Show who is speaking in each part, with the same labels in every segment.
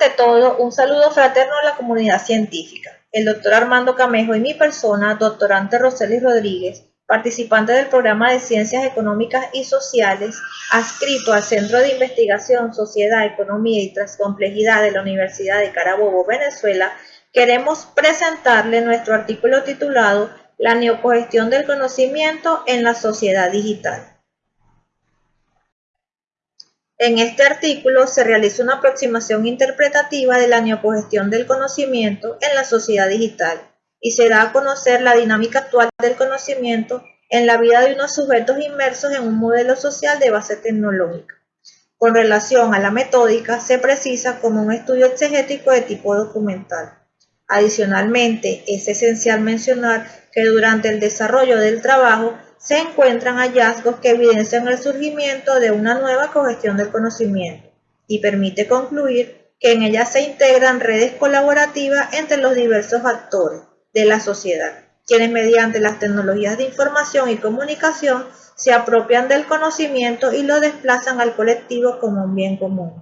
Speaker 1: Ante todo, un saludo fraterno a la comunidad científica. El doctor Armando Camejo y mi persona, doctorante Roseli Rodríguez, participante del programa de Ciencias Económicas y Sociales, adscrito al Centro de Investigación, Sociedad, Economía y Transcomplejidad de la Universidad de Carabobo, Venezuela, queremos presentarle nuestro artículo titulado La neocogestión del conocimiento en la sociedad digital. En este artículo se realiza una aproximación interpretativa de la neocogestión del conocimiento en la sociedad digital y se da a conocer la dinámica actual del conocimiento en la vida de unos sujetos inmersos en un modelo social de base tecnológica. Con relación a la metódica, se precisa como un estudio exegético de tipo documental. Adicionalmente, es esencial mencionar que durante el desarrollo del trabajo se encuentran hallazgos que evidencian el surgimiento de una nueva cogestión del conocimiento y permite concluir que en ella se integran redes colaborativas entre los diversos actores de la sociedad, quienes mediante las tecnologías de información y comunicación se apropian del conocimiento y lo desplazan al colectivo como un bien común.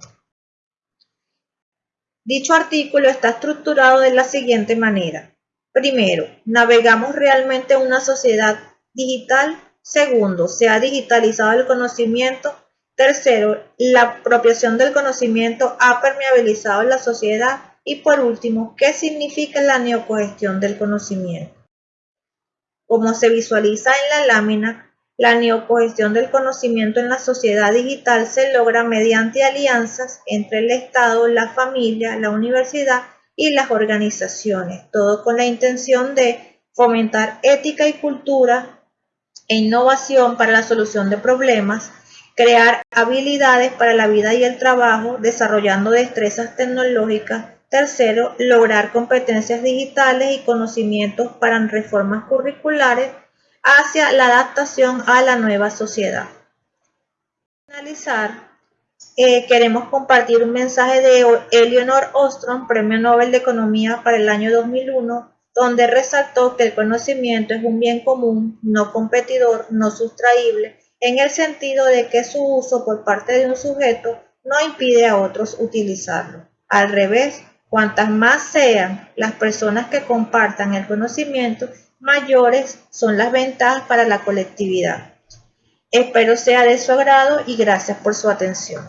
Speaker 1: Dicho artículo está estructurado de la siguiente manera. Primero, navegamos realmente una sociedad digital. Segundo, se ha digitalizado el conocimiento. Tercero, la apropiación del conocimiento ha permeabilizado la sociedad. Y por último, ¿qué significa la neocogestión del conocimiento? Como se visualiza en la lámina, la neocogestión del conocimiento en la sociedad digital se logra mediante alianzas entre el Estado, la familia, la universidad y las organizaciones, todo con la intención de fomentar ética y cultura e innovación para la solución de problemas, crear habilidades para la vida y el trabajo, desarrollando destrezas tecnológicas. Tercero, lograr competencias digitales y conocimientos para reformas curriculares hacia la adaptación a la nueva sociedad. Para finalizar, eh, queremos compartir un mensaje de Eleanor Ostrom, Premio Nobel de Economía para el año 2001, donde resaltó que el conocimiento es un bien común, no competidor, no sustraíble, en el sentido de que su uso por parte de un sujeto no impide a otros utilizarlo. Al revés, cuantas más sean las personas que compartan el conocimiento, mayores son las ventajas para la colectividad. Espero sea de su agrado y gracias por su atención.